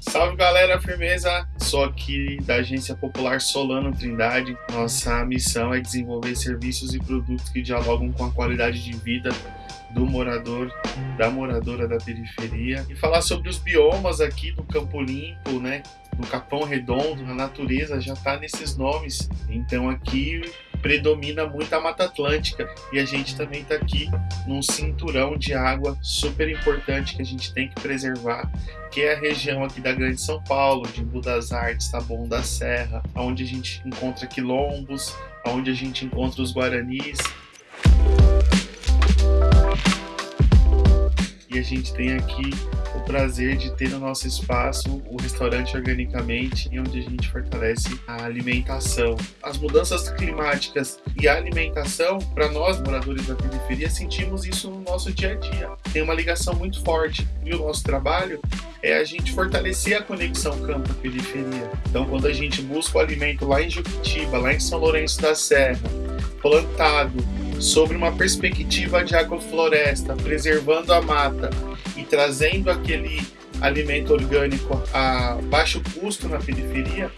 Salve galera, firmeza! Sou aqui da Agência Popular Solano Trindade. Nossa missão é desenvolver serviços e produtos que dialogam com a qualidade de vida do morador, da moradora da periferia e falar sobre os biomas aqui do Campo Limpo, né? Do Capão Redondo, a natureza já está nesses nomes. Então aqui predomina muito a Mata Atlântica e a gente também está aqui num cinturão de água super importante que a gente tem que preservar, que é a região aqui da Grande São Paulo, de Embu das Artes, Taboão da Serra, onde a gente encontra quilombos, onde a gente encontra os guaranis. E a gente tem aqui o prazer de ter no nosso espaço o restaurante Organicamente, onde a gente fortalece a alimentação. As mudanças climáticas e a alimentação, para nós moradores da periferia, sentimos isso no nosso dia a dia. Tem uma ligação muito forte e o nosso trabalho é a gente fortalecer a conexão campo-periferia. Então, quando a gente busca o alimento lá em Juquitiba, lá em São Lourenço da Serra, plantado, sobre uma perspectiva de agrofloresta, preservando a mata e trazendo aquele alimento orgânico a baixo custo na periferia,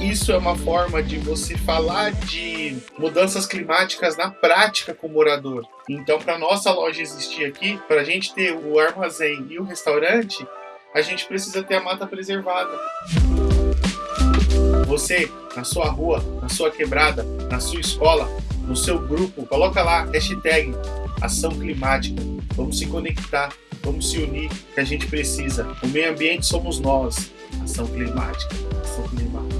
isso é uma forma de você falar de mudanças climáticas na prática com o morador. Então, para nossa loja existir aqui, para a gente ter o armazém e o restaurante, a gente precisa ter a mata preservada. Você, na sua rua, na sua quebrada, na sua escola, no seu grupo, coloca lá hashtag ação climática. Vamos se conectar, vamos se unir, que a gente precisa. O meio ambiente somos nós. Ação climática, ação climática.